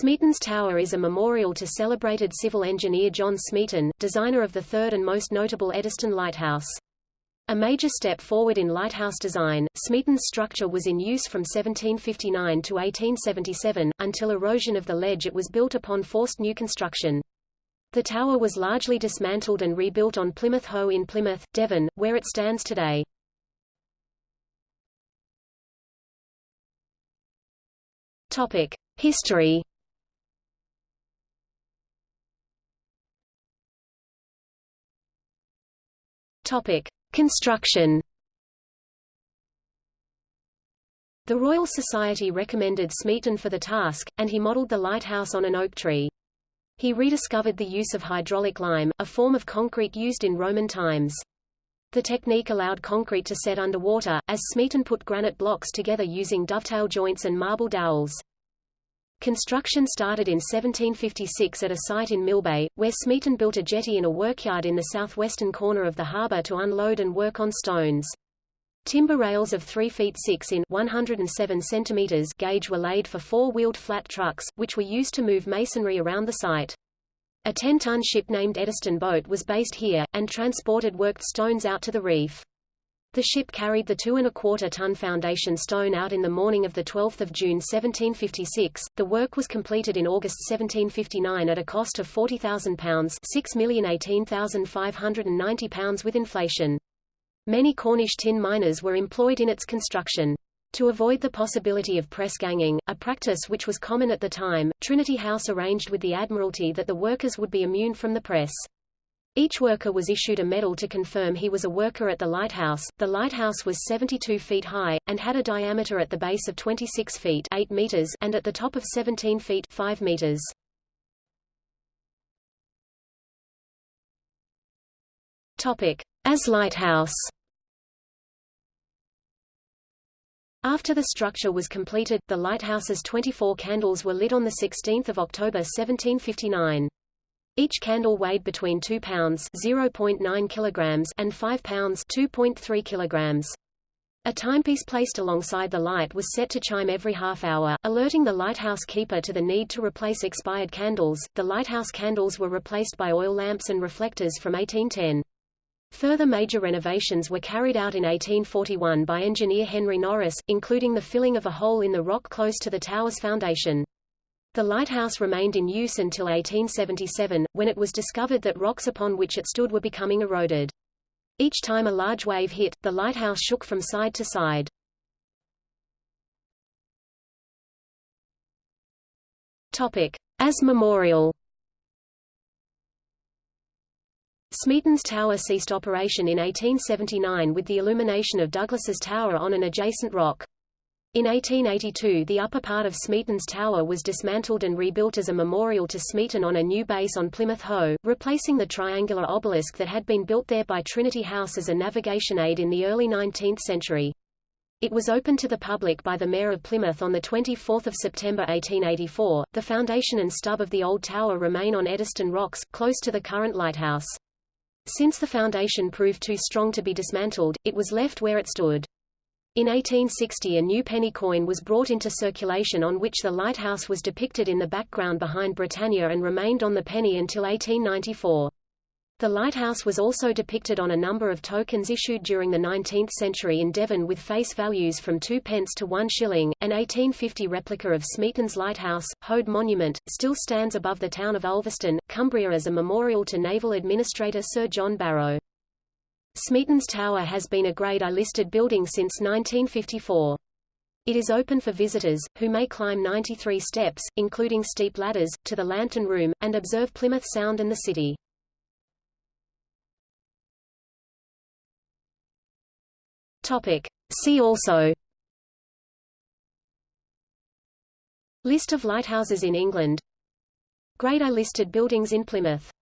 Smeaton's Tower is a memorial to celebrated civil engineer John Smeaton, designer of the third and most notable Eddystone Lighthouse. A major step forward in lighthouse design, Smeaton's structure was in use from 1759 to 1877, until erosion of the ledge it was built upon forced new construction. The tower was largely dismantled and rebuilt on Plymouth Hoe in Plymouth, Devon, where it stands today. Topic: History. Topic: Construction. The Royal Society recommended Smeaton for the task, and he modelled the lighthouse on an oak tree. He rediscovered the use of hydraulic lime, a form of concrete used in Roman times. The technique allowed concrete to set underwater, as Smeaton put granite blocks together using dovetail joints and marble dowels. Construction started in 1756 at a site in Millbay, where Smeaton built a jetty in a workyard in the southwestern corner of the harbour to unload and work on stones. Timber rails of 3 feet 6 in 107 centimeters gauge were laid for four-wheeled flat trucks, which were used to move masonry around the site. A 10-ton ship named Eddystone boat was based here, and transported worked stones out to the reef. The ship carried the two and a quarter ton foundation stone out in the morning of 12 June 1756. The work was completed in August 1759 at a cost of £40,000 £6,018,590 with inflation. Many Cornish tin miners were employed in its construction. To avoid the possibility of press ganging, a practice which was common at the time, Trinity House arranged with the Admiralty that the workers would be immune from the press. Each worker was issued a medal to confirm he was a worker at the lighthouse. The lighthouse was 72 feet high, and had a diameter at the base of 26 feet 8 meters and at the top of 17 feet 5 meters. Topic. As lighthouse After the structure was completed, the lighthouse's 24 candles were lit on 16 October 1759. Each candle weighed between 2 pounds (0.9 kilograms) and 5 pounds (2.3 kilograms). A timepiece placed alongside the light was set to chime every half hour, alerting the lighthouse keeper to the need to replace expired candles. The lighthouse candles were replaced by oil lamps and reflectors from 1810. Further major renovations were carried out in 1841 by engineer Henry Norris, including the filling of a hole in the rock close to the tower's foundation. The lighthouse remained in use until 1877, when it was discovered that rocks upon which it stood were becoming eroded. Each time a large wave hit, the lighthouse shook from side to side. Topic. As memorial Smeaton's Tower ceased operation in 1879 with the illumination of Douglass's Tower on an adjacent rock. In 1882 the upper part of Smeaton's Tower was dismantled and rebuilt as a memorial to Smeaton on a new base on Plymouth Hoe, replacing the triangular obelisk that had been built there by Trinity House as a navigation aid in the early 19th century. It was opened to the public by the Mayor of Plymouth on 24 September 1884. The foundation and stub of the old tower remain on Eddystone Rocks, close to the current lighthouse. Since the foundation proved too strong to be dismantled, it was left where it stood. In 1860 a new penny coin was brought into circulation on which the lighthouse was depicted in the background behind Britannia and remained on the penny until 1894. The lighthouse was also depicted on a number of tokens issued during the 19th century in Devon with face values from 2 pence to 1 shilling. An 1850 replica of Smeaton's Lighthouse, Hoad Monument, still stands above the town of Ulverston, Cumbria as a memorial to Naval Administrator Sir John Barrow. Smeaton's Tower has been a Grade I listed building since 1954. It is open for visitors, who may climb 93 steps, including steep ladders, to the Lantern Room, and observe Plymouth Sound and the city. Topic. See also List of lighthouses in England Grade I listed buildings in Plymouth